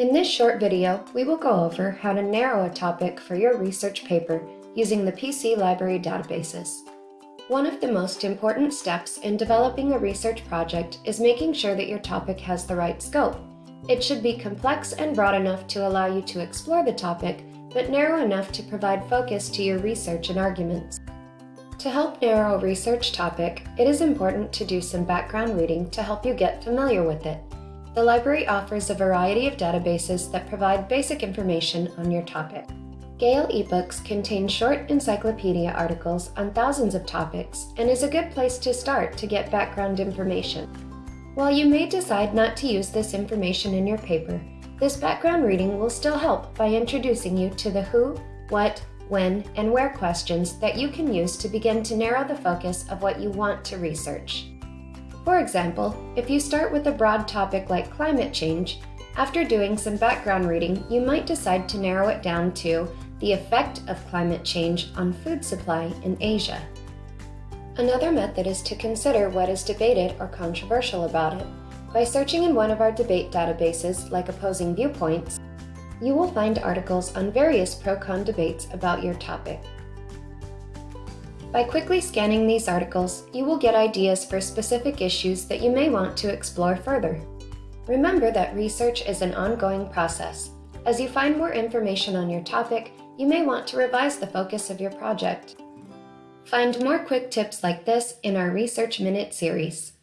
In this short video, we will go over how to narrow a topic for your research paper using the PC Library databases. One of the most important steps in developing a research project is making sure that your topic has the right scope. It should be complex and broad enough to allow you to explore the topic, but narrow enough to provide focus to your research and arguments. To help narrow a research topic, it is important to do some background reading to help you get familiar with it. The library offers a variety of databases that provide basic information on your topic. Gale eBooks contain short encyclopedia articles on thousands of topics and is a good place to start to get background information. While you may decide not to use this information in your paper, this background reading will still help by introducing you to the who, what, when, and where questions that you can use to begin to narrow the focus of what you want to research. For example, if you start with a broad topic like climate change, after doing some background reading, you might decide to narrow it down to the effect of climate change on food supply in Asia. Another method is to consider what is debated or controversial about it. By searching in one of our debate databases, like Opposing Viewpoints, you will find articles on various pro-con debates about your topic. By quickly scanning these articles, you will get ideas for specific issues that you may want to explore further. Remember that research is an ongoing process. As you find more information on your topic, you may want to revise the focus of your project. Find more quick tips like this in our Research Minute series.